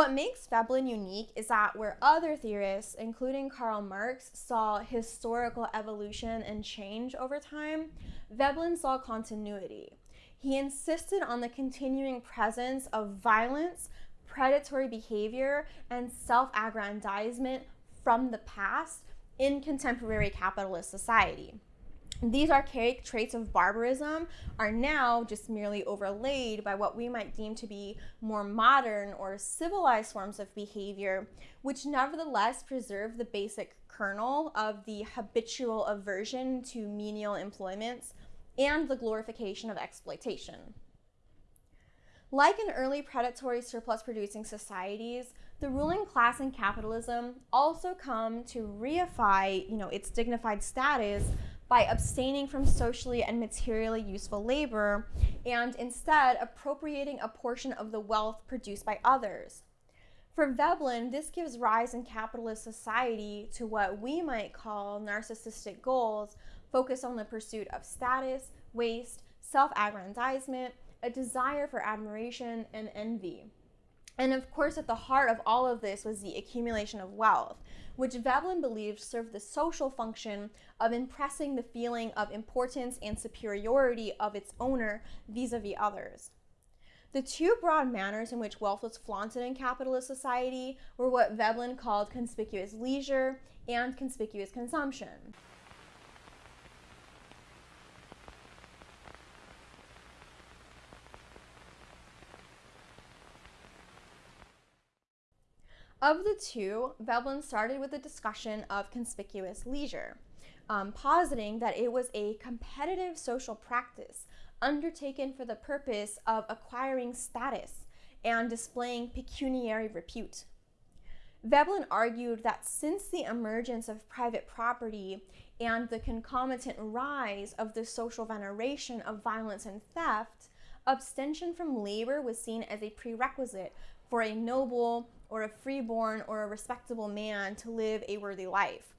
What makes Veblen unique is that where other theorists, including Karl Marx, saw historical evolution and change over time, Veblen saw continuity. He insisted on the continuing presence of violence, predatory behavior, and self aggrandizement from the past in contemporary capitalist society. These archaic traits of barbarism are now just merely overlaid by what we might deem to be more modern or civilized forms of behavior, which nevertheless preserve the basic kernel of the habitual aversion to menial employments and the glorification of exploitation. Like in early predatory surplus producing societies, the ruling class in capitalism also come to reify, you know, its dignified status by abstaining from socially and materially useful labor and instead appropriating a portion of the wealth produced by others. For Veblen, this gives rise in capitalist society to what we might call narcissistic goals focused on the pursuit of status, waste, self aggrandizement, a desire for admiration, and envy. And of course, at the heart of all of this was the accumulation of wealth, which Veblen believed served the social function of impressing the feeling of importance and superiority of its owner vis a vis others. The two broad manners in which wealth was flaunted in capitalist society were what Veblen called conspicuous leisure and conspicuous consumption. Of the two, Veblen started with a discussion of conspicuous leisure, um, positing that it was a competitive social practice undertaken for the purpose of acquiring status and displaying pecuniary repute. Veblen argued that since the emergence of private property and the concomitant rise of the social veneration of violence and theft, abstention from labor was seen as a prerequisite for a noble, or a freeborn or a respectable man to live a worthy life.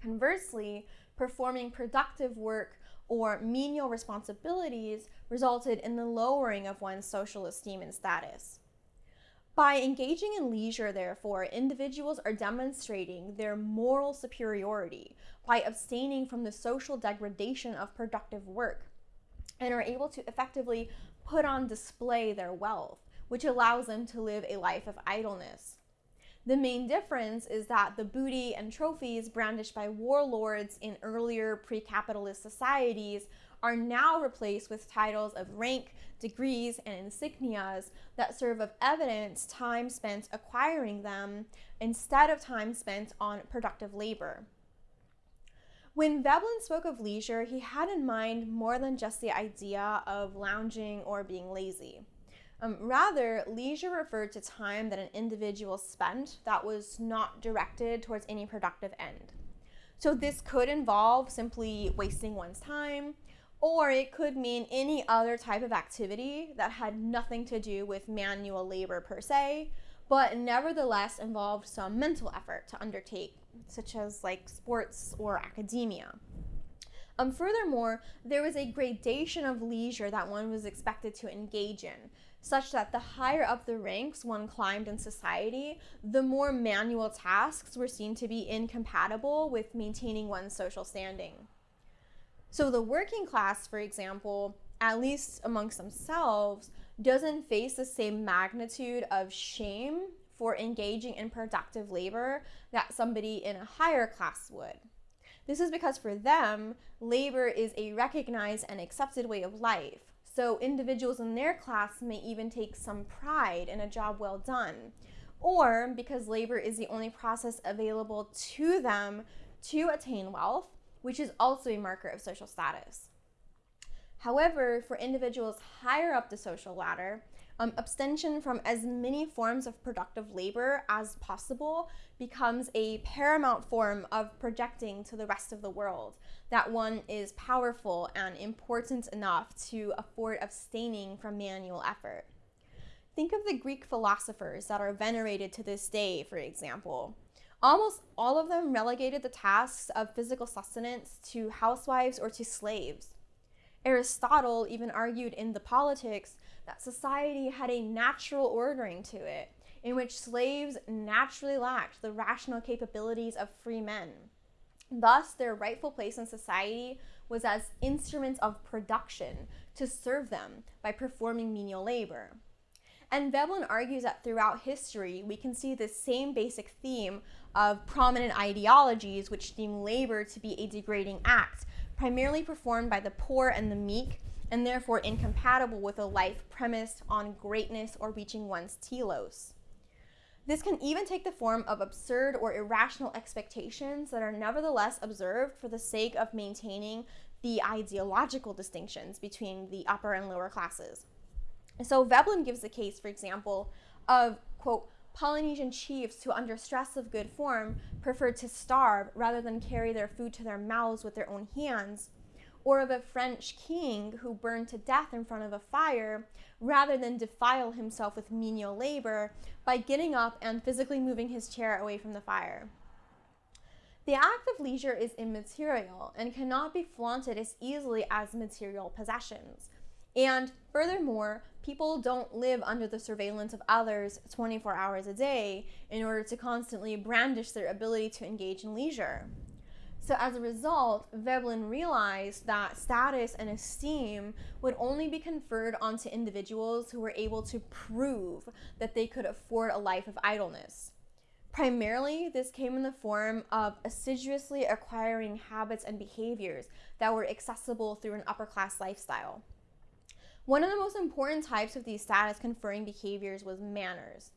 Conversely, performing productive work or menial responsibilities resulted in the lowering of one's social esteem and status. By engaging in leisure, therefore, individuals are demonstrating their moral superiority by abstaining from the social degradation of productive work and are able to effectively put on display their wealth which allows them to live a life of idleness. The main difference is that the booty and trophies brandished by warlords in earlier pre capitalist societies are now replaced with titles of rank, degrees, and insignias that serve of evidence time spent acquiring them instead of time spent on productive labor. When Veblen spoke of leisure, he had in mind more than just the idea of lounging or being lazy. Um, rather, leisure referred to time that an individual spent that was not directed towards any productive end. So this could involve simply wasting one's time, or it could mean any other type of activity that had nothing to do with manual labor per se, but nevertheless involved some mental effort to undertake, such as like sports or academia. Um, furthermore, there was a gradation of leisure that one was expected to engage in such that the higher up the ranks one climbed in society, the more manual tasks were seen to be incompatible with maintaining one's social standing. So the working class, for example, at least amongst themselves, doesn't face the same magnitude of shame for engaging in productive labor that somebody in a higher class would. This is because for them, labor is a recognized and accepted way of life so individuals in their class may even take some pride in a job well done. Or because labor is the only process available to them to attain wealth, which is also a marker of social status. However, for individuals higher up the social ladder, um, abstention from as many forms of productive labor as possible becomes a paramount form of projecting to the rest of the world that one is powerful and important enough to afford abstaining from manual effort. Think of the Greek philosophers that are venerated to this day, for example. Almost all of them relegated the tasks of physical sustenance to housewives or to slaves. Aristotle even argued in the Politics that society had a natural ordering to it, in which slaves naturally lacked the rational capabilities of free men. Thus, their rightful place in society was as instruments of production to serve them by performing menial labor. And Veblen argues that throughout history, we can see the same basic theme of prominent ideologies which deem labor to be a degrading act, primarily performed by the poor and the meek, and therefore incompatible with a life premised on greatness or reaching one's telos. This can even take the form of absurd or irrational expectations that are nevertheless observed for the sake of maintaining the ideological distinctions between the upper and lower classes. So Veblen gives the case, for example, of, quote, Polynesian chiefs who, under stress of good form, preferred to starve rather than carry their food to their mouths with their own hands, or of a French king who burned to death in front of a fire rather than defile himself with menial labor by getting up and physically moving his chair away from the fire. The act of leisure is immaterial and cannot be flaunted as easily as material possessions. And furthermore, people don't live under the surveillance of others 24 hours a day in order to constantly brandish their ability to engage in leisure. So as a result, Veblen realized that status and esteem would only be conferred onto individuals who were able to prove that they could afford a life of idleness. Primarily, this came in the form of assiduously acquiring habits and behaviors that were accessible through an upper class lifestyle. One of the most important types of these status conferring behaviors was manners.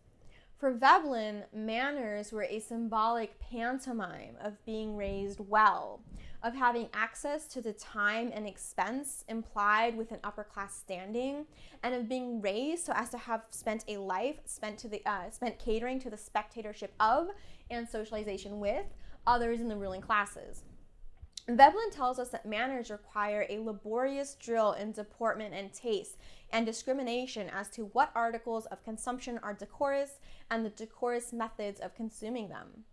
For Veblen, manners were a symbolic pantomime of being raised well, of having access to the time and expense implied with an upper class standing, and of being raised so as to have spent a life spent to the uh, spent catering to the spectatorship of and socialization with others in the ruling classes. Veblen tells us that manners require a laborious drill in deportment and taste and discrimination as to what articles of consumption are decorous and the decorous methods of consuming them.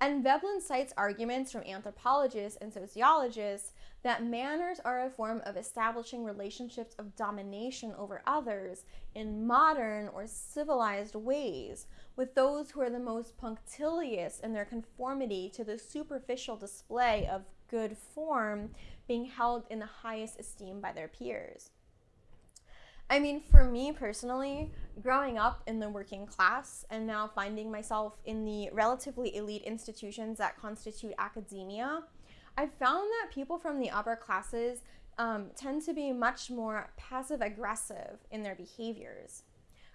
And Veblen cites arguments from anthropologists and sociologists that manners are a form of establishing relationships of domination over others in modern or civilized ways, with those who are the most punctilious in their conformity to the superficial display of good form being held in the highest esteem by their peers. I mean, for me personally, growing up in the working class and now finding myself in the relatively elite institutions that constitute academia, I've found that people from the upper classes um, tend to be much more passive aggressive in their behaviors.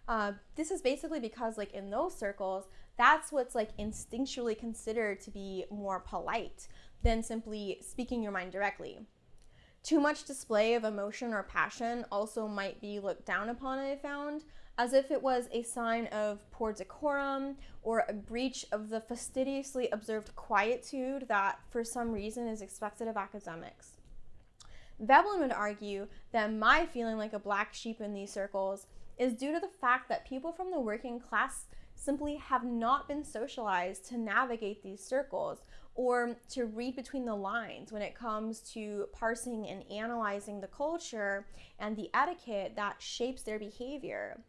Uh, this is basically because, like, in those circles, that's what's like instinctually considered to be more polite than simply speaking your mind directly. Too much display of emotion or passion also might be looked down upon, I found, as if it was a sign of poor decorum or a breach of the fastidiously observed quietude that, for some reason, is expected of academics. Veblen would argue that my feeling like a black sheep in these circles is due to the fact that people from the working class simply have not been socialized to navigate these circles or to read between the lines when it comes to parsing and analyzing the culture and the etiquette that shapes their behavior.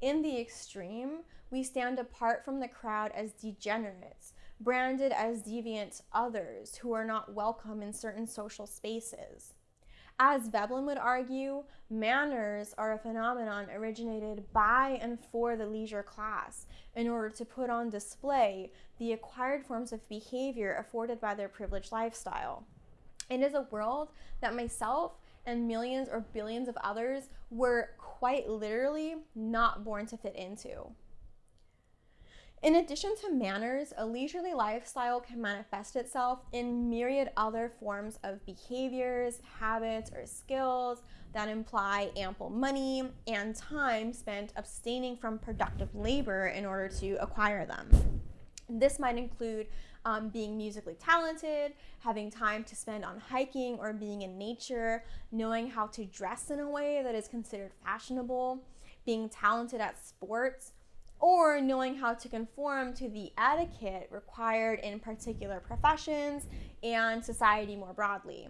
In the extreme, we stand apart from the crowd as degenerates, branded as deviant others who are not welcome in certain social spaces. As Veblen would argue, manners are a phenomenon originated by and for the leisure class in order to put on display the acquired forms of behavior afforded by their privileged lifestyle. It is a world that myself and millions or billions of others were quite literally not born to fit into. In addition to manners, a leisurely lifestyle can manifest itself in myriad other forms of behaviors, habits, or skills that imply ample money and time spent abstaining from productive labor in order to acquire them. This might include um, being musically talented, having time to spend on hiking or being in nature, knowing how to dress in a way that is considered fashionable, being talented at sports, or knowing how to conform to the etiquette required in particular professions and society more broadly.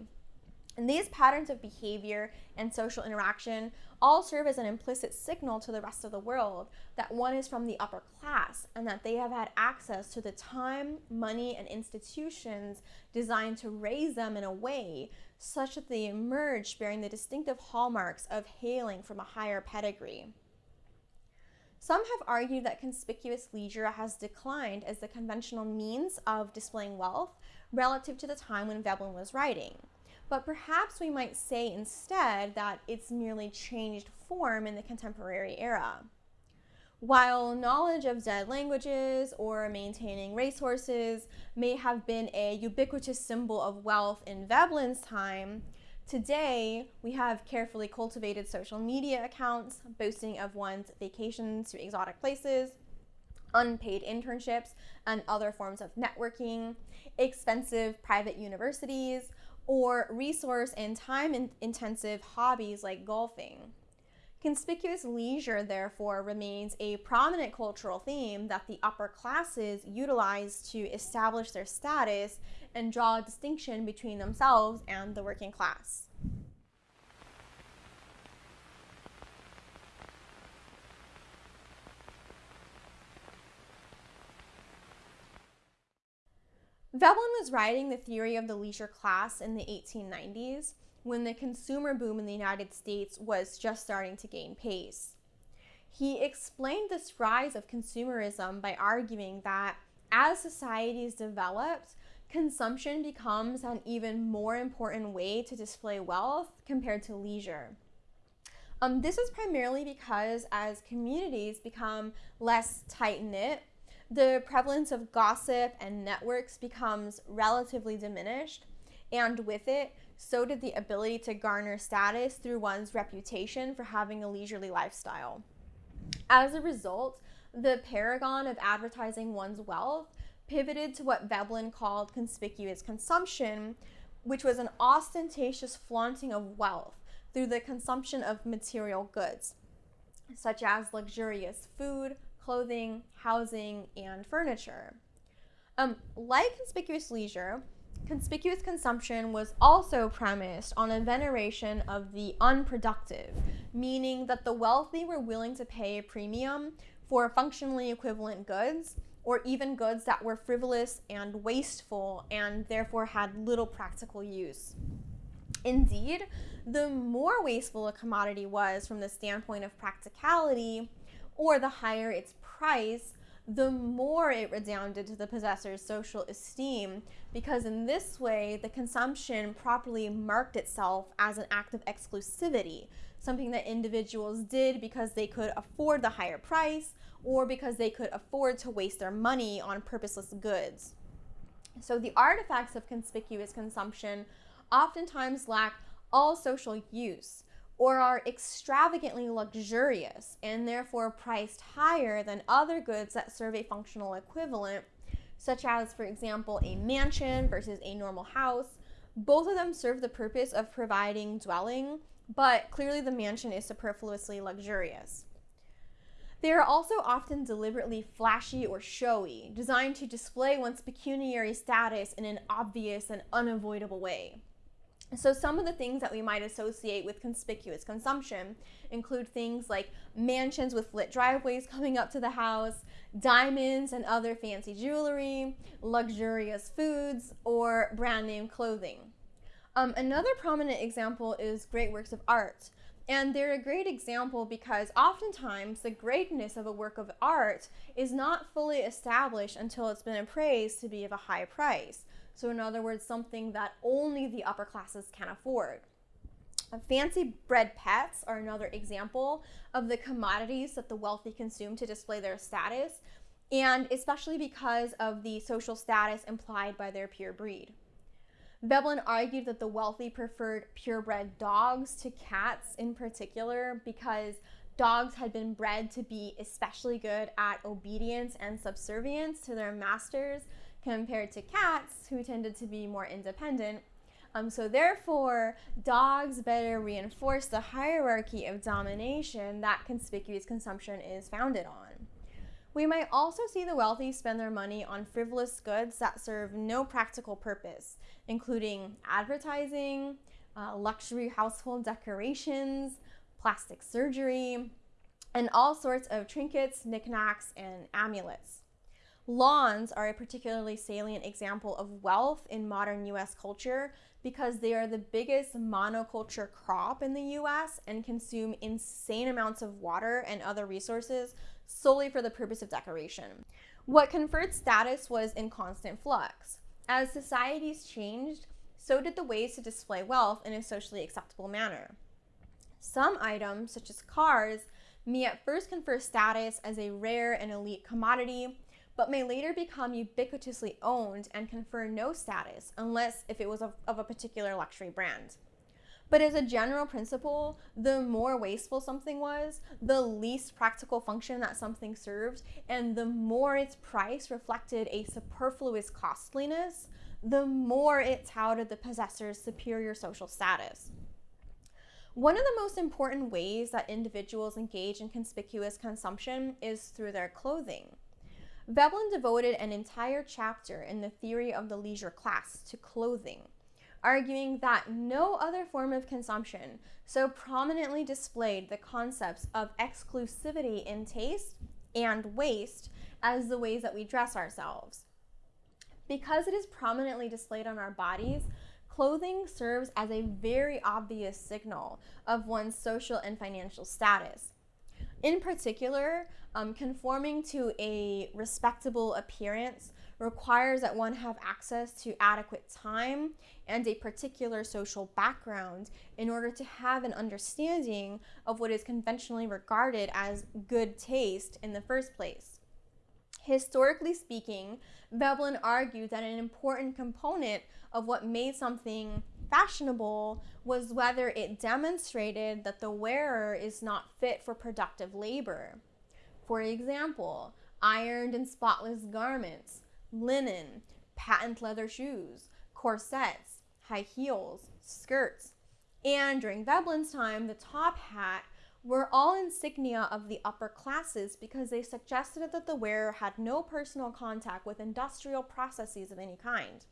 And these patterns of behavior and social interaction all serve as an implicit signal to the rest of the world that one is from the upper class and that they have had access to the time, money, and institutions designed to raise them in a way such that they emerge bearing the distinctive hallmarks of hailing from a higher pedigree. Some have argued that conspicuous leisure has declined as the conventional means of displaying wealth relative to the time when Veblen was writing but perhaps we might say instead that it's merely changed form in the contemporary era. While knowledge of dead languages or maintaining racehorses may have been a ubiquitous symbol of wealth in Veblen's time, today we have carefully cultivated social media accounts boasting of one's vacations to exotic places, unpaid internships and other forms of networking, expensive private universities, or resource and time intensive hobbies like golfing. Conspicuous leisure, therefore, remains a prominent cultural theme that the upper classes utilize to establish their status and draw a distinction between themselves and the working class. Veblen was writing the theory of the leisure class in the 1890s when the consumer boom in the United States was just starting to gain pace. He explained this rise of consumerism by arguing that as societies developed, consumption becomes an even more important way to display wealth compared to leisure. Um, this is primarily because as communities become less tight knit the prevalence of gossip and networks becomes relatively diminished, and with it, so did the ability to garner status through one's reputation for having a leisurely lifestyle. As a result, the paragon of advertising one's wealth pivoted to what Veblen called conspicuous consumption, which was an ostentatious flaunting of wealth through the consumption of material goods, such as luxurious food, clothing, housing, and furniture. Um, like conspicuous leisure, conspicuous consumption was also premised on a veneration of the unproductive, meaning that the wealthy were willing to pay a premium for functionally equivalent goods or even goods that were frivolous and wasteful and therefore had little practical use. Indeed, the more wasteful a commodity was from the standpoint of practicality, or the higher its price, the more it redounded to the possessor's social esteem, because in this way, the consumption properly marked itself as an act of exclusivity, something that individuals did because they could afford the higher price or because they could afford to waste their money on purposeless goods. So the artifacts of conspicuous consumption oftentimes lack all social use, or are extravagantly luxurious and therefore priced higher than other goods that serve a functional equivalent, such as, for example, a mansion versus a normal house. Both of them serve the purpose of providing dwelling, but clearly the mansion is superfluously luxurious. They are also often deliberately flashy or showy, designed to display one's pecuniary status in an obvious and unavoidable way. So some of the things that we might associate with conspicuous consumption include things like mansions with lit driveways coming up to the house, diamonds and other fancy jewelry, luxurious foods, or brand name clothing. Um, another prominent example is great works of art. And they're a great example because oftentimes the greatness of a work of art is not fully established until it's been appraised to be of a high price. So in other words, something that only the upper classes can afford. Uh, fancy bred pets are another example of the commodities that the wealthy consume to display their status, and especially because of the social status implied by their pure breed. Veblen argued that the wealthy preferred purebred dogs to cats in particular because dogs had been bred to be especially good at obedience and subservience to their masters compared to cats who tended to be more independent. Um, so therefore, dogs better reinforce the hierarchy of domination that conspicuous consumption is founded on. We might also see the wealthy spend their money on frivolous goods that serve no practical purpose, including advertising, uh, luxury household decorations, plastic surgery, and all sorts of trinkets, knickknacks, and amulets. Lawns are a particularly salient example of wealth in modern US culture because they are the biggest monoculture crop in the US and consume insane amounts of water and other resources solely for the purpose of decoration. What conferred status was in constant flux. As societies changed, so did the ways to display wealth in a socially acceptable manner. Some items, such as cars, may at first confer status as a rare and elite commodity but may later become ubiquitously owned and confer no status unless if it was of, of a particular luxury brand. But as a general principle, the more wasteful something was, the least practical function that something served, and the more its price reflected a superfluous costliness, the more it touted the possessor's superior social status. One of the most important ways that individuals engage in conspicuous consumption is through their clothing. Veblen devoted an entire chapter in the theory of the leisure class to clothing, arguing that no other form of consumption so prominently displayed the concepts of exclusivity in taste and waste as the ways that we dress ourselves. Because it is prominently displayed on our bodies, clothing serves as a very obvious signal of one's social and financial status. In particular, um, conforming to a respectable appearance requires that one have access to adequate time and a particular social background in order to have an understanding of what is conventionally regarded as good taste in the first place. Historically speaking, Veblen argued that an important component of what made something fashionable was whether it demonstrated that the wearer is not fit for productive labor. For example, ironed and spotless garments, linen, patent leather shoes, corsets, high heels, skirts, and during Veblen's time, the top hat were all insignia of the upper classes because they suggested that the wearer had no personal contact with industrial processes of any kind.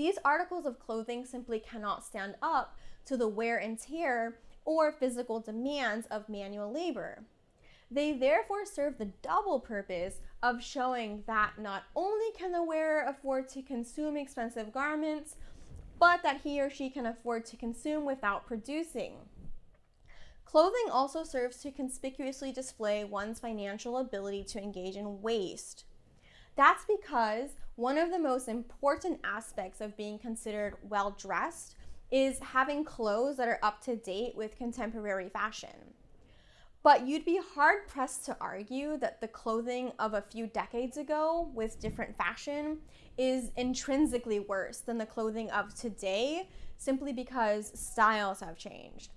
These articles of clothing simply cannot stand up to the wear and tear or physical demands of manual labor. They therefore serve the double purpose of showing that not only can the wearer afford to consume expensive garments, but that he or she can afford to consume without producing. Clothing also serves to conspicuously display one's financial ability to engage in waste. That's because one of the most important aspects of being considered well dressed is having clothes that are up to date with contemporary fashion. But you'd be hard pressed to argue that the clothing of a few decades ago with different fashion is intrinsically worse than the clothing of today simply because styles have changed.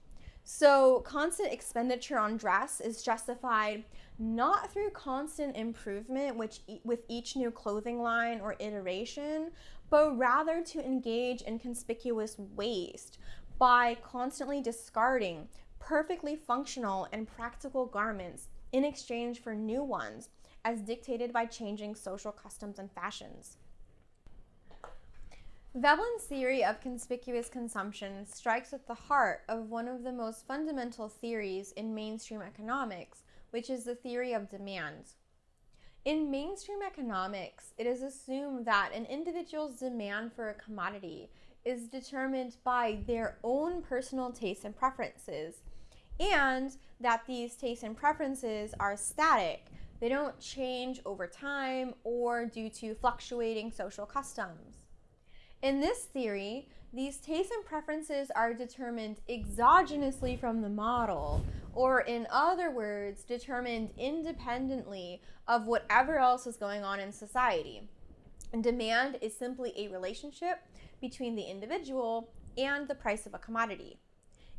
So, constant expenditure on dress is justified not through constant improvement which e with each new clothing line or iteration, but rather to engage in conspicuous waste by constantly discarding perfectly functional and practical garments in exchange for new ones, as dictated by changing social customs and fashions. Veblen's theory of conspicuous consumption strikes at the heart of one of the most fundamental theories in mainstream economics, which is the theory of demand. In mainstream economics, it is assumed that an individual's demand for a commodity is determined by their own personal tastes and preferences and that these tastes and preferences are static. They don't change over time or due to fluctuating social customs. In this theory, these tastes and preferences are determined exogenously from the model, or in other words, determined independently of whatever else is going on in society. And demand is simply a relationship between the individual and the price of a commodity.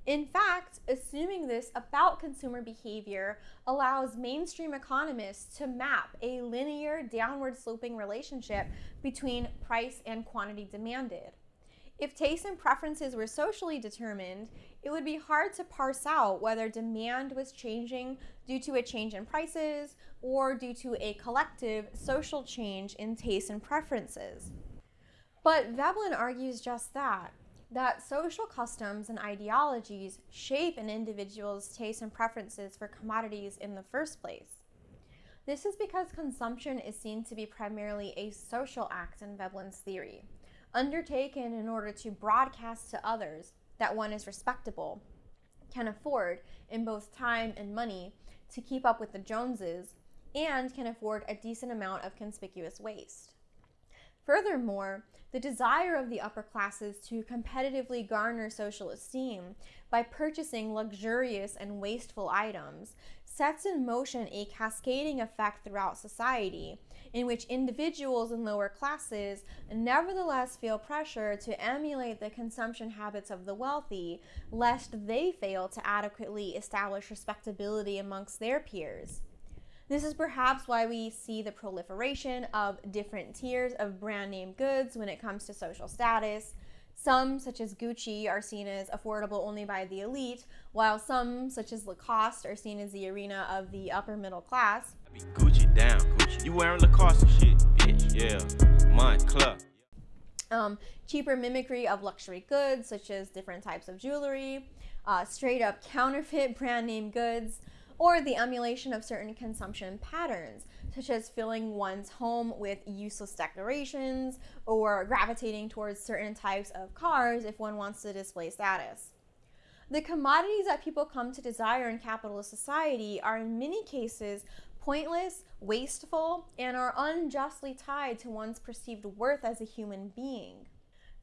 In fact, assuming this about consumer behavior allows mainstream economists to map a linear downward sloping relationship between price and quantity demanded. If tastes and preferences were socially determined, it would be hard to parse out whether demand was changing due to a change in prices or due to a collective social change in tastes and preferences. But Veblen argues just that. That social customs and ideologies shape an individual's tastes and preferences for commodities in the first place. This is because consumption is seen to be primarily a social act in Veblen's theory, undertaken in order to broadcast to others that one is respectable, can afford, in both time and money, to keep up with the Joneses, and can afford a decent amount of conspicuous waste. Furthermore, the desire of the upper classes to competitively garner social esteem by purchasing luxurious and wasteful items sets in motion a cascading effect throughout society in which individuals in lower classes nevertheless feel pressure to emulate the consumption habits of the wealthy, lest they fail to adequately establish respectability amongst their peers. This is perhaps why we see the proliferation of different tiers of brand name goods when it comes to social status. Some, such as Gucci, are seen as affordable only by the elite, while some, such as Lacoste, are seen as the arena of the upper middle class. Gucci down, Gucci. You wearing Lacoste shit, bitch. Yeah, my club. Um, cheaper mimicry of luxury goods, such as different types of jewelry, uh, straight up counterfeit brand name goods, or the emulation of certain consumption patterns, such as filling one's home with useless decorations or gravitating towards certain types of cars if one wants to display status. The commodities that people come to desire in capitalist society are in many cases pointless, wasteful, and are unjustly tied to one's perceived worth as a human being.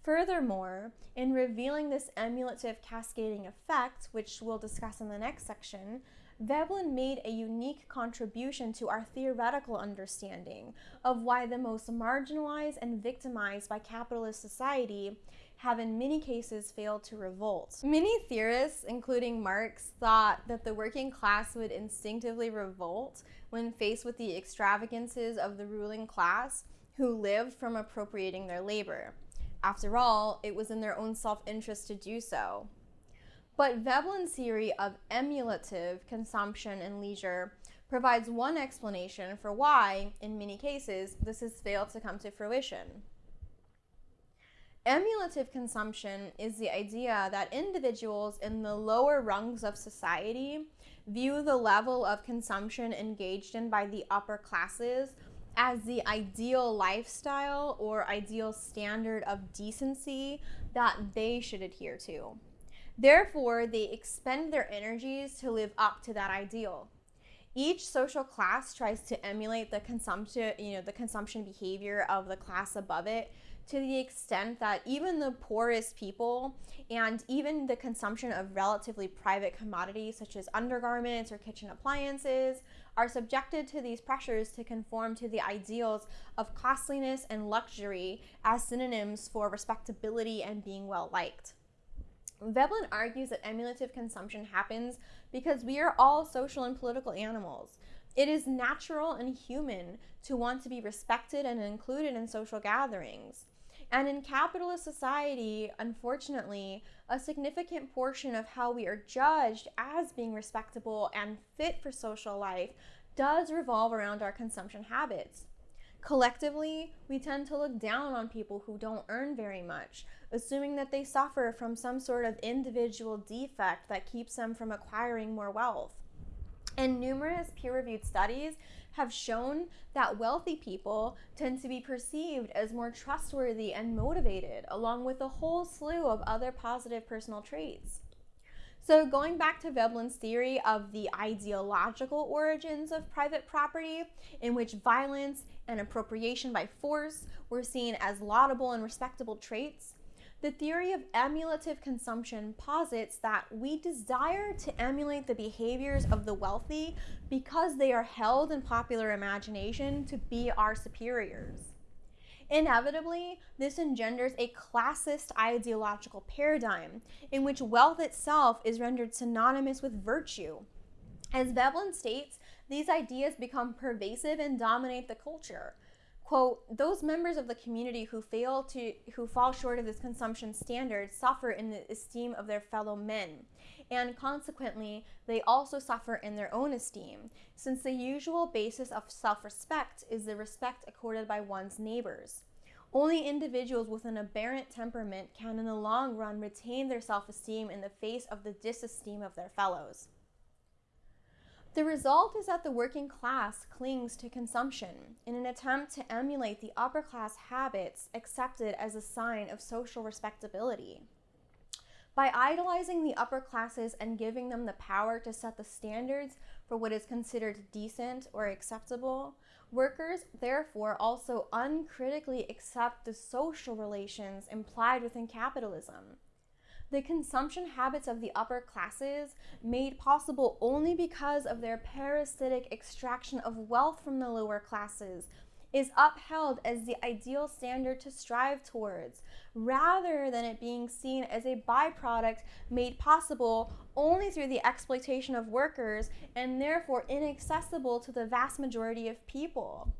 Furthermore, in revealing this emulative cascading effect, which we'll discuss in the next section, Veblen made a unique contribution to our theoretical understanding of why the most marginalized and victimized by capitalist society have in many cases failed to revolt. Many theorists, including Marx, thought that the working class would instinctively revolt when faced with the extravagances of the ruling class who lived from appropriating their labor. After all, it was in their own self-interest to do so. But Veblen's theory of emulative consumption and leisure provides one explanation for why, in many cases, this has failed to come to fruition. Emulative consumption is the idea that individuals in the lower rungs of society view the level of consumption engaged in by the upper classes as the ideal lifestyle or ideal standard of decency that they should adhere to. Therefore, they expend their energies to live up to that ideal. Each social class tries to emulate the consumption, you know, the consumption behavior of the class above it to the extent that even the poorest people and even the consumption of relatively private commodities such as undergarments or kitchen appliances are subjected to these pressures to conform to the ideals of costliness and luxury as synonyms for respectability and being well liked. Veblen argues that emulative consumption happens because we are all social and political animals. It is natural and human to want to be respected and included in social gatherings. And in capitalist society, unfortunately, a significant portion of how we are judged as being respectable and fit for social life does revolve around our consumption habits. Collectively, we tend to look down on people who don't earn very much, assuming that they suffer from some sort of individual defect that keeps them from acquiring more wealth. And numerous peer-reviewed studies have shown that wealthy people tend to be perceived as more trustworthy and motivated, along with a whole slew of other positive personal traits. So going back to Veblen's theory of the ideological origins of private property, in which violence and appropriation by force were seen as laudable and respectable traits, the theory of emulative consumption posits that we desire to emulate the behaviors of the wealthy because they are held in popular imagination to be our superiors. Inevitably, this engenders a classist ideological paradigm in which wealth itself is rendered synonymous with virtue. As Veblen states, these ideas become pervasive and dominate the culture. Quote, those members of the community who fail to, who fall short of this consumption standard suffer in the esteem of their fellow men, and consequently, they also suffer in their own esteem, since the usual basis of self-respect is the respect accorded by one's neighbors. Only individuals with an aberrant temperament can, in the long run, retain their self esteem in the face of the disesteem of their fellows. The result is that the working class clings to consumption in an attempt to emulate the upper class habits accepted as a sign of social respectability. By idolizing the upper classes and giving them the power to set the standards for what is considered decent or acceptable, workers therefore also uncritically accept the social relations implied within capitalism the consumption habits of the upper classes, made possible only because of their parasitic extraction of wealth from the lower classes, is upheld as the ideal standard to strive towards, rather than it being seen as a byproduct made possible only through the exploitation of workers and therefore inaccessible to the vast majority of people.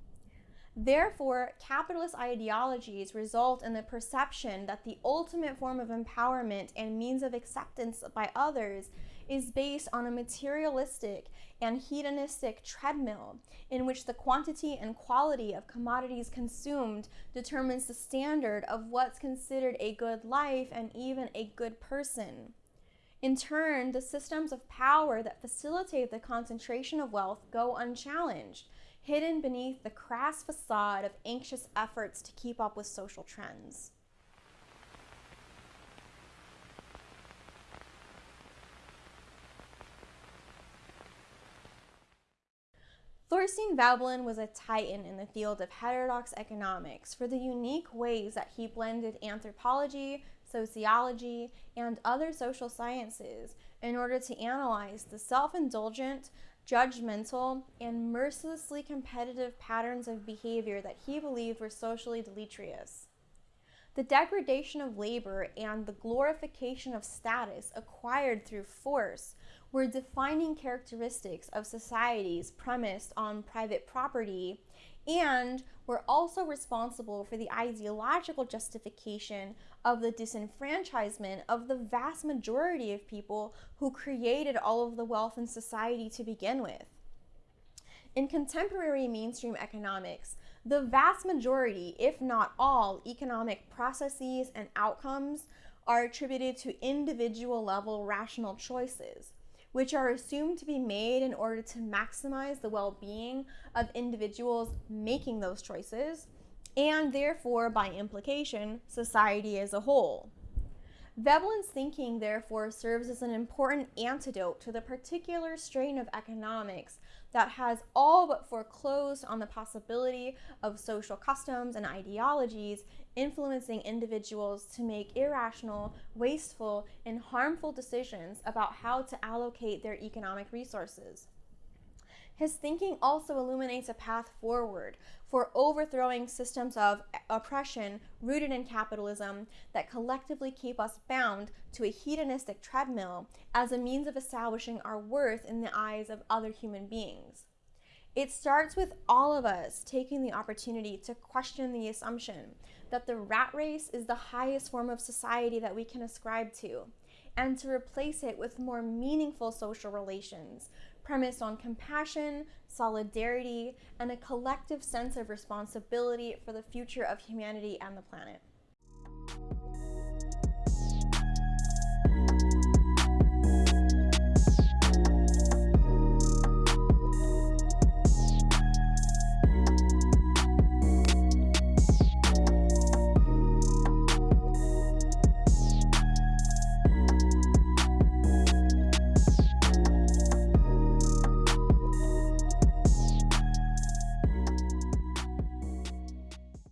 Therefore, capitalist ideologies result in the perception that the ultimate form of empowerment and means of acceptance by others is based on a materialistic and hedonistic treadmill in which the quantity and quality of commodities consumed determines the standard of what's considered a good life and even a good person. In turn, the systems of power that facilitate the concentration of wealth go unchallenged hidden beneath the crass facade of anxious efforts to keep up with social trends. Thorstein Veblen was a titan in the field of heterodox economics for the unique ways that he blended anthropology, sociology, and other social sciences in order to analyze the self indulgent, judgmental, and mercilessly competitive patterns of behavior that he believed were socially deleterious. The degradation of labor and the glorification of status acquired through force were defining characteristics of societies premised on private property and were also responsible for the ideological justification of the disenfranchisement of the vast majority of people who created all of the wealth in society to begin with. In contemporary mainstream economics, the vast majority, if not all, economic processes and outcomes are attributed to individual level rational choices which are assumed to be made in order to maximize the well being of individuals making those choices, and therefore, by implication, society as a whole. Veblen's thinking, therefore, serves as an important antidote to the particular strain of economics that has all but foreclosed on the possibility of social customs and ideologies influencing individuals to make irrational, wasteful, and harmful decisions about how to allocate their economic resources. His thinking also illuminates a path forward for overthrowing systems of oppression rooted in capitalism that collectively keep us bound to a hedonistic treadmill as a means of establishing our worth in the eyes of other human beings. It starts with all of us taking the opportunity to question the assumption that the rat race is the highest form of society that we can ascribe to, and to replace it with more meaningful social relations premised on compassion, solidarity, and a collective sense of responsibility for the future of humanity and the planet.